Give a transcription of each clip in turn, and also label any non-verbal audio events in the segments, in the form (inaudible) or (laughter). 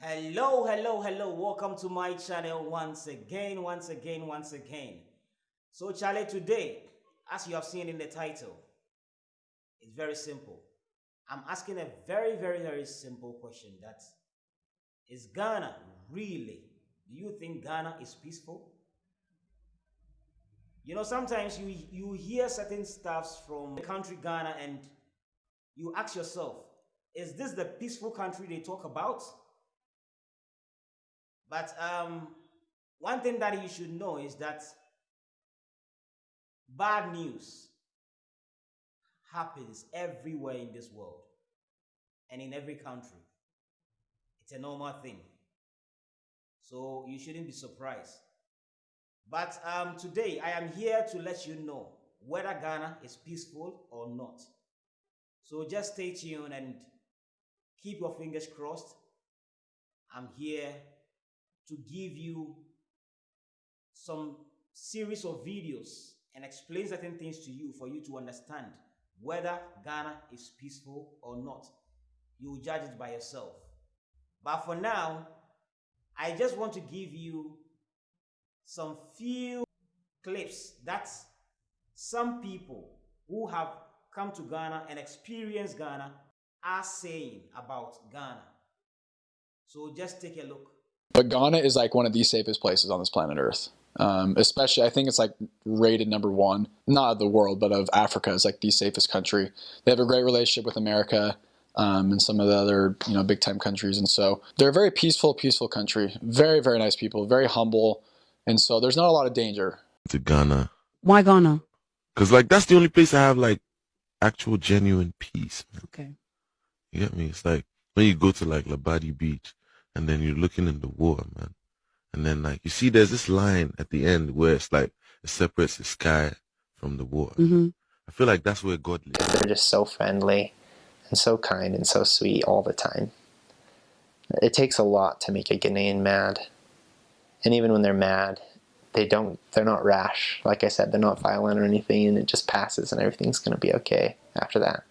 Hello, hello, hello. Welcome to my channel once again, once again, once again. So, Charlie, today, as you have seen in the title, it's very simple. I'm asking a very, very, very simple question that is Ghana really? Do you think Ghana is peaceful? You know, sometimes you you hear certain stuffs from the country Ghana and you ask yourself, is this the peaceful country they talk about? But um, one thing that you should know is that bad news happens everywhere in this world and in every country. It's a normal thing. So you shouldn't be surprised. But um, today I am here to let you know whether Ghana is peaceful or not. So just stay tuned and keep your fingers crossed. I'm here to give you some series of videos and explain certain things to you for you to understand whether Ghana is peaceful or not. You will judge it by yourself. But for now, I just want to give you some few clips that some people who have come to Ghana and experienced Ghana are saying about Ghana. So just take a look. But Ghana is like one of the safest places on this planet Earth. Um, especially, I think it's like rated number one, not of the world, but of Africa is like the safest country. They have a great relationship with America um, and some of the other you know big time countries, and so they're a very peaceful, peaceful country. Very, very nice people, very humble, and so there's not a lot of danger. To Ghana, Why Ghana? because like that's the only place I have like actual genuine peace. Man. Okay. You get me? It's like when you go to like Labadi Beach and then you're looking in the water, man. And then like you see there's this line at the end where it's like it separates the sky from the water. hmm I feel like that's where God lives. They're just so friendly and so kind and so sweet all the time. It takes a lot to make a Ghanaian mad. And even when they're mad, they don't they're not rash. Like I said, they're not violent or anything and it just passes and everything's gonna be okay after that.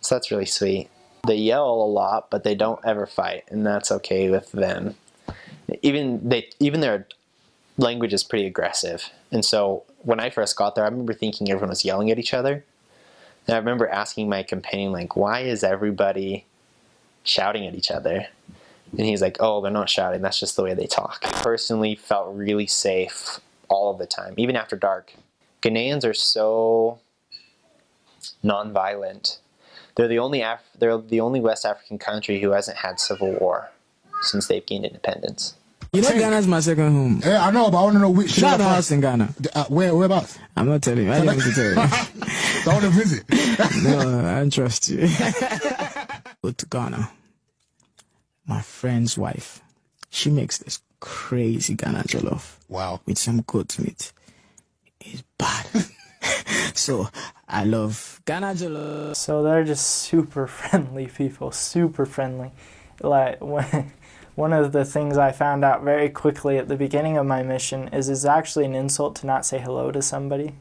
So that's really sweet. They yell a lot, but they don't ever fight, and that's okay with them. Even they even their language is pretty aggressive. And so when I first got there, I remember thinking everyone was yelling at each other. And I remember asking my companion, like, why is everybody shouting at each other? And he's like, oh, they're not shouting. That's just the way they talk. I personally felt really safe all of the time, even after dark. Ghanaians are so non-violent. They're the only Af- they're the only West African country who hasn't had civil war since they've gained independence. You know, Ghana's my second home. Yeah, I know, but I want to know which. Shout city out I house in Ghana. found. Uh, where, whereabouts? I'm not telling you. I didn't to tell you. So I want to visit. (laughs) No, I don't trust you. (laughs) Go to Ghana. My friend's wife, she makes this crazy Ghana jollof wow. with some goat meat. It's bad. (laughs) so I love Ghana jollof. So they're just super (laughs) friendly people, super friendly. Like when, (laughs) one of the things I found out very quickly at the beginning of my mission is it's actually an insult to not say hello to somebody,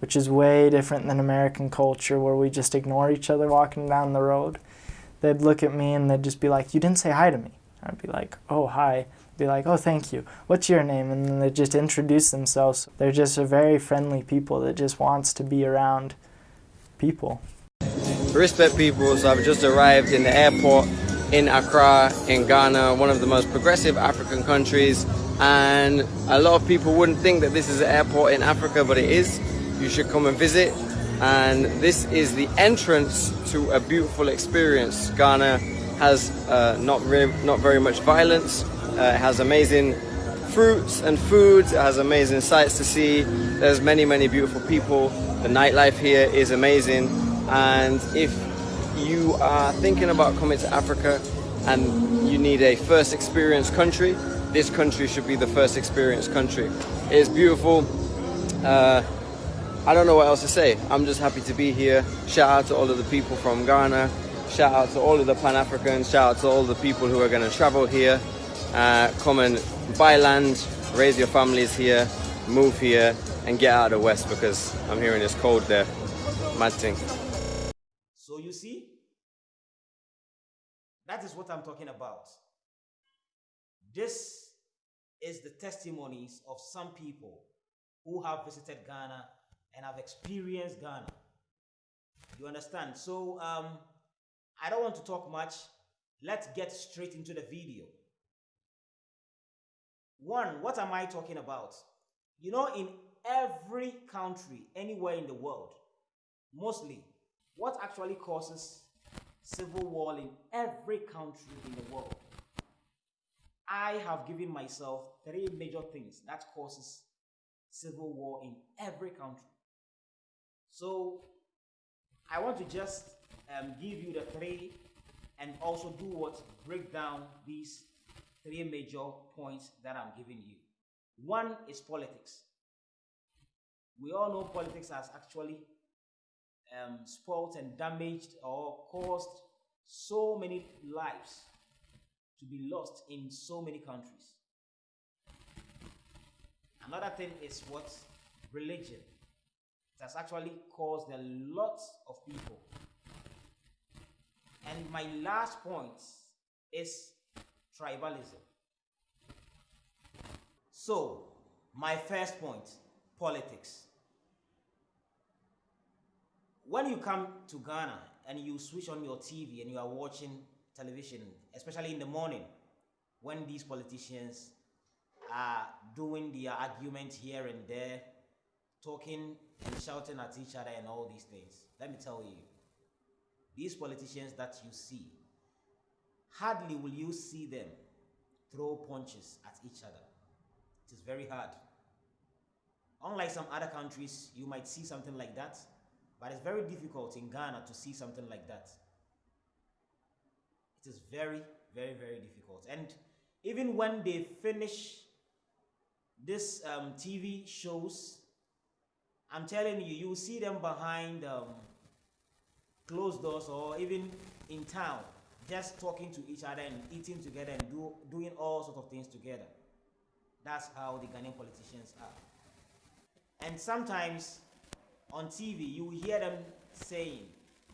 which is way different than American culture where we just ignore each other walking down the road. They'd look at me and they'd just be like, "You didn't say hi to me." I'd be like, "Oh, hi." Be like, "Oh, thank you. What's your name?" And then they just introduce themselves. They're just a very friendly people that just wants to be around people. Respect people, so I've just arrived in the airport in Accra, in Ghana, one of the most progressive African countries. And a lot of people wouldn't think that this is an airport in Africa, but it is. You should come and visit. And this is the entrance to a beautiful experience. Ghana has uh, not, not very much violence, uh, it has amazing fruits and foods, it has amazing sights to see. There's many, many beautiful people. The nightlife here is amazing. And if you are thinking about coming to Africa and you need a first experience country, this country should be the first experience country. It's beautiful. Uh, I don't know what else to say. I'm just happy to be here. Shout out to all of the people from Ghana. Shout out to all of the Pan Africans. Shout out to all the people who are going to travel here. Uh, come and buy land, raise your families here, move here, and get out of the West because I'm hearing it's cold there. Mad thing. So you see, that is what I'm talking about. this is the testimonies of some people who have visited Ghana and have experienced Ghana. You understand? So um, I don't want to talk much. Let's get straight into the video. One, what am I talking about? You know, in every country, anywhere in the world, mostly, what actually causes civil war in every country in the world? I have given myself three major things that causes civil war in every country. So I want to just um, give you the three and also do what break down these three major points that I'm giving you. One is politics. We all know politics has actually um, spoiled and damaged or caused so many lives to be lost in so many countries. Another thing is what religion. Has actually caused a lot of people. And my last point is tribalism. So, my first point politics. When you come to Ghana and you switch on your TV and you are watching television, especially in the morning, when these politicians are doing their argument here and there, talking and shouting at each other and all these things. Let me tell you, these politicians that you see, hardly will you see them throw punches at each other. It is very hard. Unlike some other countries, you might see something like that, but it's very difficult in Ghana to see something like that. It is very, very, very difficult. And even when they finish this um, TV shows, I'm telling you, you will see them behind um, closed doors or even in town, just talking to each other and eating together and do, doing all sorts of things together. That's how the Ghanaian politicians are. And sometimes on TV, you hear them saying,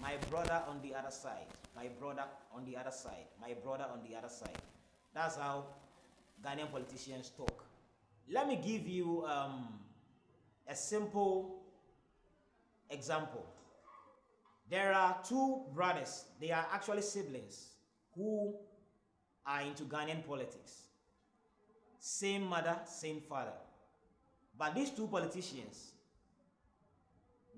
my brother on the other side, my brother on the other side, my brother on the other side. That's how Ghanaian politicians talk. Let me give you um, a simple example. There are two brothers, they are actually siblings, who are into Ghanaian politics. Same mother, same father. But these two politicians,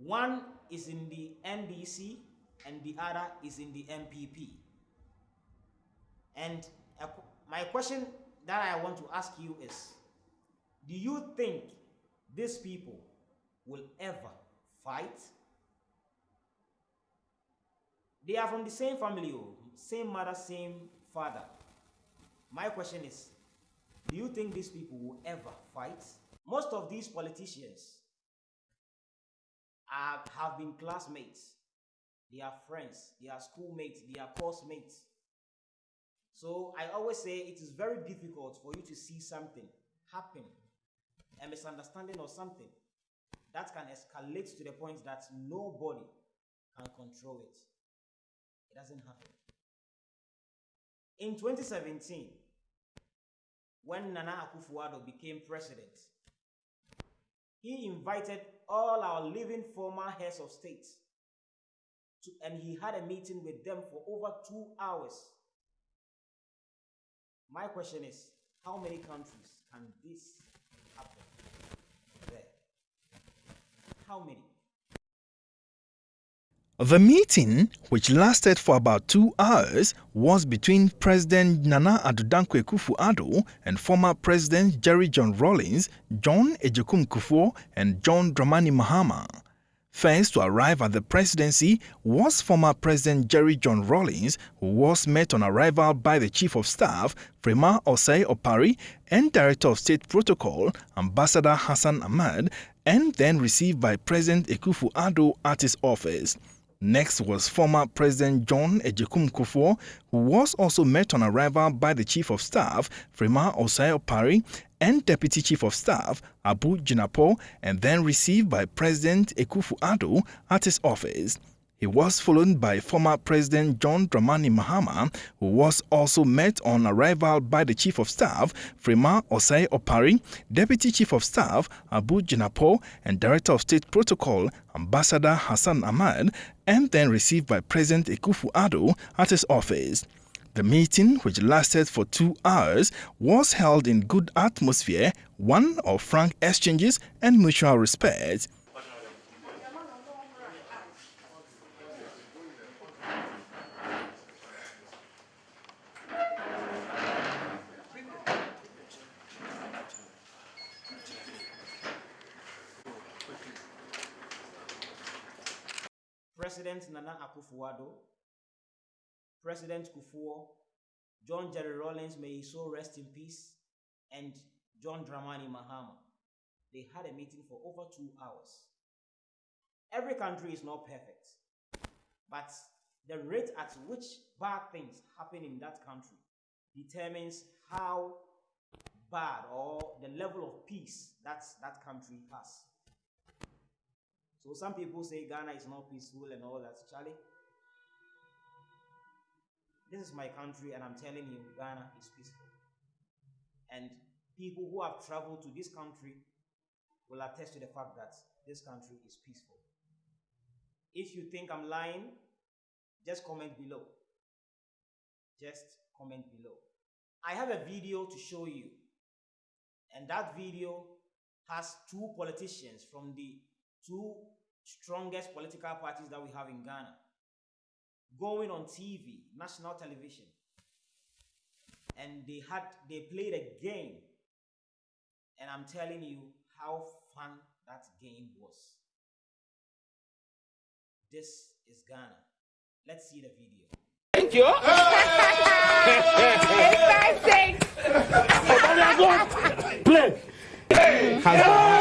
one is in the NDC and the other is in the NPP. And my question that I want to ask you is, do you think these people will ever fight? They are from the same family, oh, same mother, same father. My question is, do you think these people will ever fight? Most of these politicians are, have been classmates. They are friends, they are schoolmates, they are course mates. So I always say it is very difficult for you to see something happen a misunderstanding or something that can escalate to the point that nobody can control it. It doesn't happen. In 2017, when Nana Akufo-Addo became president, he invited all our living former heads of state to, and he had a meeting with them for over two hours. My question is, how many countries can this happen there? How many? The meeting, which lasted for about two hours, was between President Nana Addo Dankwa Akufo-Addo and former President Jerry John Rawlings, John Agyekum Kufuor, and John Dramani Mahama. First to arrive at the presidency was former President Jerry John Rawlings, who was met on arrival by the Chief of Staff, Freema Osei Opare, and Director of State Protocol, Ambassador Hassan Ahmad, and then received by President Akufo-Addo at his office. Next was former President John Agyekum Kufuor, who was also met on arrival by the Chief of Staff, Freema Osei Opare, and Deputy Chief of Staff, Abu Jinapor, and then received by President Akufo-Addo at his office. He was followed by former President John Dramani Mahama, who was also met on arrival by the Chief of Staff, Freema Osei Opare, Deputy Chief of Staff, Abu Jinapor, and Director of State Protocol, Ambassador Hassan Ahmad, and then received by President Akufo-Addo at his office. The meeting, which lasted for two hours, was held in good atmosphere, one of frank exchanges and mutual respect. President Nana Akufo-Addo, President Kufuor, John Jerry Rawlings, may he so rest in peace, and John Dramani Mahama. They had a meeting for over two hours. Every country is not perfect, but the rate at which bad things happen in that country determines how bad or the level of peace that that country has. So some people say Ghana is not peaceful and all that. Charlie, this is my country, and I'm telling you, Ghana is peaceful. And people who have traveled to this country will attest to the fact that this country is peaceful. If you think I'm lying, just comment below. Just comment below. I have a video to show you, and that video has two politicians from the two strongest political parties that we have in Ghana going on TV, national television, and they had they played a game, and I'm telling you how fun that game was. This is Ghana. Let's see the video. Thank you. Play. You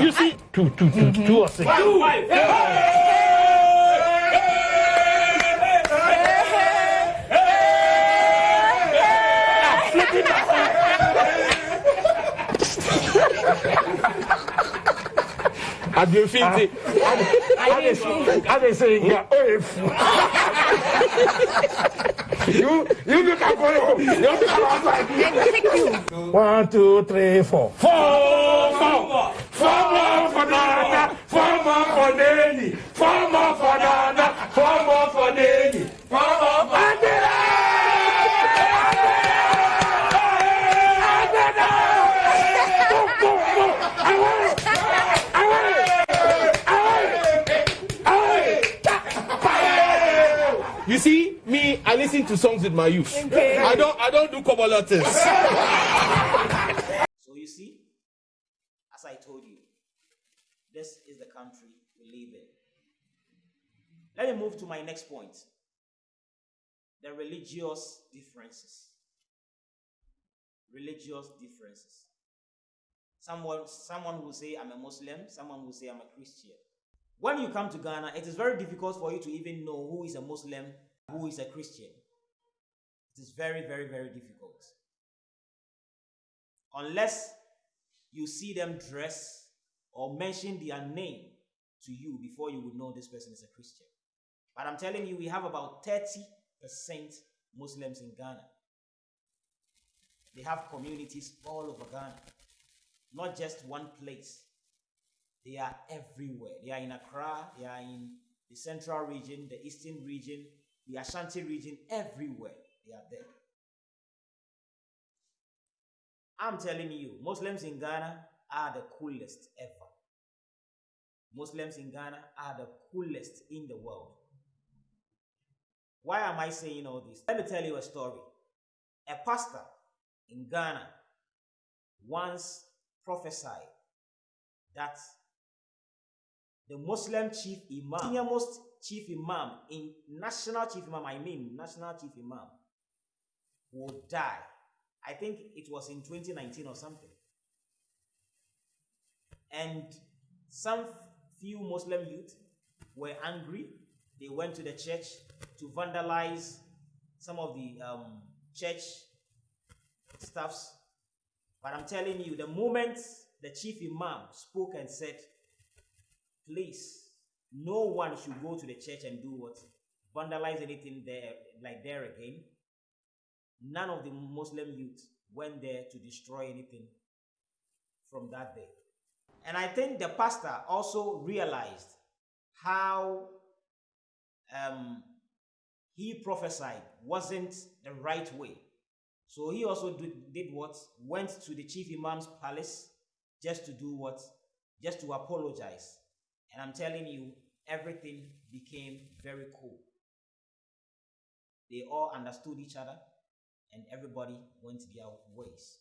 You see? Two, two, two, two or six. Adiofinti. Ade say ya oefu. You you look at follow. You look at outside. One, two, three, four. Four. Four more for Nana. Four more for Neni. Four more for Nana. Four more for Neni. Four more for You see, me, I listen to songs with my youth. Okay. I don't I don't do. So (laughs) you see, as I told you, this is the country we live in. Let me move to my next point. The religious differences. Religious differences. Someone, someone will say I'm a Muslim, someone will say I'm a Christian. When you come to Ghana, it is very difficult for you to even know who is a Muslim, who is a Christian. It is very, very, very difficult. Unless you see them dress or mention their name to you before you would know this person is a Christian. But I'm telling you, we have about 30% Muslims in Ghana. They have communities all over Ghana, not just one place. They are everywhere. They are in Accra, they are in the central region, the eastern region, the Ashanti region, everywhere. They are there. I'm telling you, Muslims in Ghana are the coolest ever. Muslims in Ghana are the coolest in the world. Why am I saying all this? Let me tell you a story. A pastor in Ghana once prophesied that the Muslim chief imam, senior most chief imam in national chief imam, I mean national chief imam, will die. I think it was in 2019 or something. And some few Muslim youth were angry. They went to the church to vandalize some of the um, church stuffs But I'm telling you, the moment the chief imam spoke and said, please, no one should go to the church and do what? Vandalize anything there, like there again. None of the Muslim youth went there to destroy anything from that day. And I think the pastor also realized how um, he prophesied wasn't the right way. So he also did, did what? Went to the chief imam's palace just to do what? Just to apologize. And I'm telling you, everything became very cool. They all understood each other and everybody went their ways.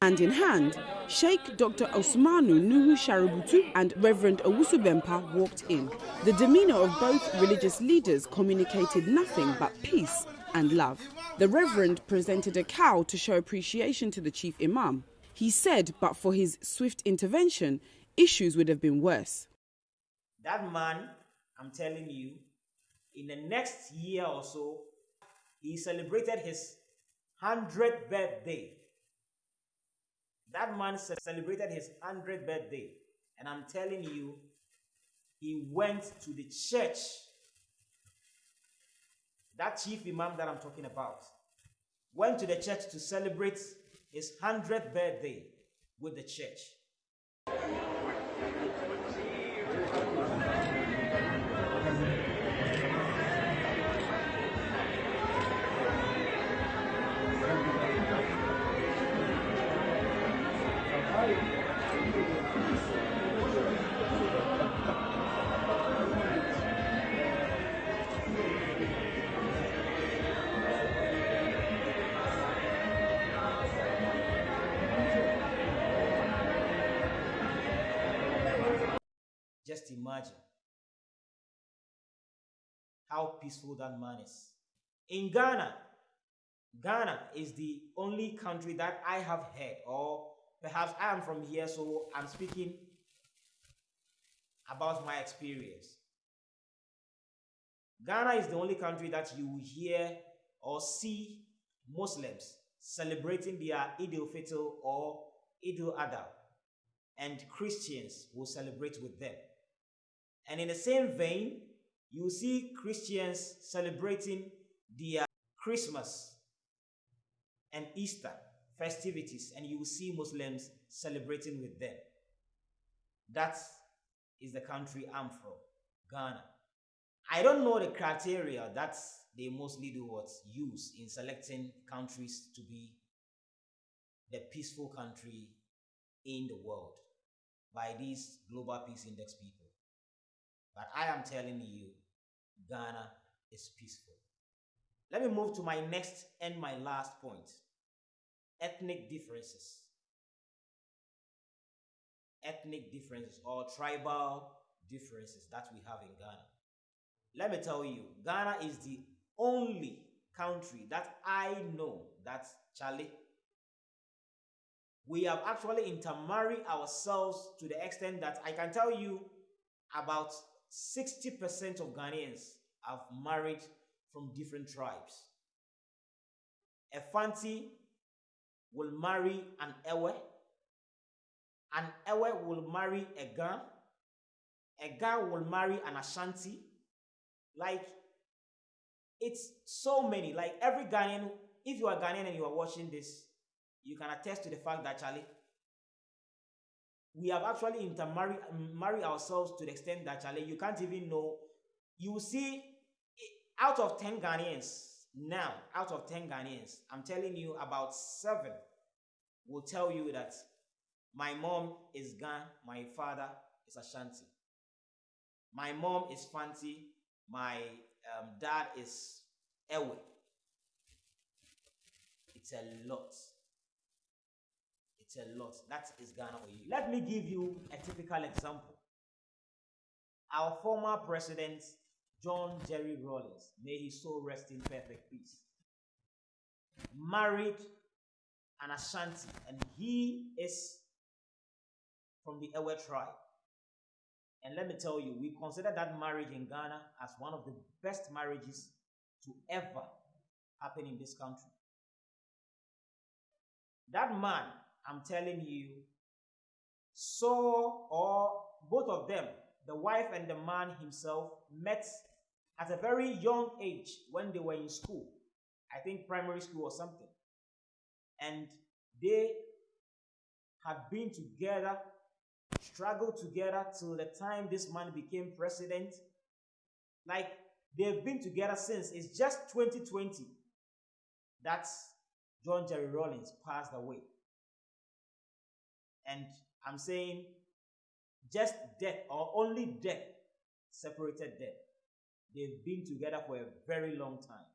Hand in hand, Sheikh Dr. Osmanu Nuhu Sharubutu and Reverend Owusu Bempah walked in. The demeanor of both religious leaders communicated nothing but peace and love. The Reverend presented a cow to show appreciation to the Chief Imam. He said, but for his swift intervention, issues would have been worse. That man, I'm telling you, in the next year or so, he celebrated his 100th birthday. That man celebrated his 100th birthday. And I'm telling you, he went to the church. That chief imam that I'm talking about went to the church to celebrate his 100th birthday with the church. Peaceful that man is. In Ghana, Ghana is the only country that I have heard, or perhaps I am from here, so I'm speaking about my experience. Ghana is the only country that you will hear or see Muslims celebrating their Eid al-Fitr or Eid al-Adha, and Christians will celebrate with them. And in the same vein, you see Christians celebrating their Christmas and Easter festivities, and you will see Muslims celebrating with them. That is the country I'm from, Ghana. I don't know the criteria that they mostly do what use in selecting countries to be the peaceful country in the world by these global peace index people. But I am telling you, Ghana is peaceful. Let me move to my next and my last point ethnic differences. Ethnic differences or tribal differences that we have in Ghana. Let me tell you, Ghana is the only country that I know that Charlie. We have actually intermarried ourselves to the extent that I can tell you about 60% of Ghanaians have married from different tribes. A Fanti will marry an Ewe, an Ewe will marry a Gan, a Gan will marry an Ashanti. Like, it's so many. Like, every Ghanaian, if you are Ghanaian and you are watching this, you can attest to the fact that, Charlie, we have actually intermarried marry ourselves to the extent that Charlie, you can't even know. You see, out of 10 Ghanaians, now, out of 10 Ghanaians, I'm telling you about seven will tell you that my mom is Gan, my father is Ashanti. My mom is Fanti, my um, dad is Ewe. It's a lot. It's a lot. That is Ghana for you. Let me give you a typical example. Our former president, John Jerry Rawlings, may his soul rest in perfect peace, married an Ashanti, and he is from the Ewe tribe. And let me tell you, we consider that marriage in Ghana as one of the best marriages to ever happen in this country. that man, I'm telling you, saw or both of them, the wife and the man himself, met at a very young age when they were in school. I think primary school or something. And they had been together, struggled together till the time this man became president. Like they've been together since. It's just 2020 that John Jerry Rawlings passed away. And I'm saying just death or only death separated them. They've been together for a very long time.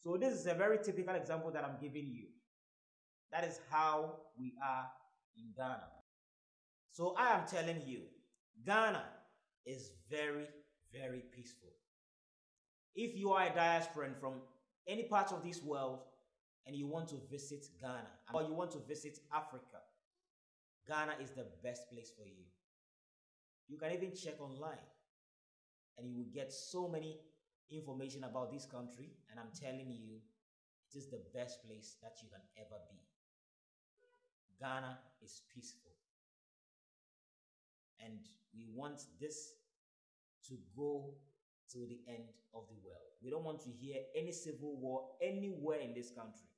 So this is a very typical example that I'm giving you. That is how we are in Ghana. So I am telling you, Ghana is very, very peaceful. If you are a diasporan from any part of this world and you want to visit Ghana or you want to visit Africa, Ghana is the best place for you. You can even check online and you will get so many information about this country and I'm telling you it is the best place that you can ever be. Ghana is peaceful. And we want this to go to the end of the world. We don't want to hear any civil war anywhere in this country.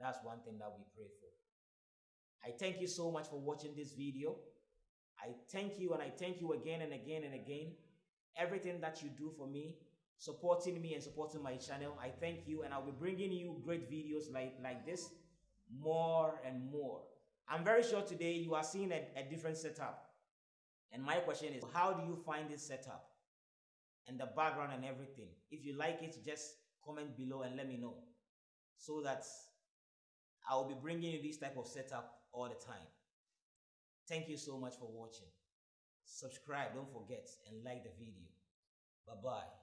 That's one thing that we pray for. I thank you so much for watching this video. I thank you and I thank you again and again and again. Everything that you do for me, supporting me and supporting my channel, I thank you and I'll be bringing you great videos like, like this more and more. I'm very sure today you are seeing a, a different setup. And my question is, how do you find this setup? And the background and everything. If you like it, just comment below and let me know. So that I will be bringing you this type of setup all the time. Thank you so much for watching subscribe don't forget and like the video. Bye bye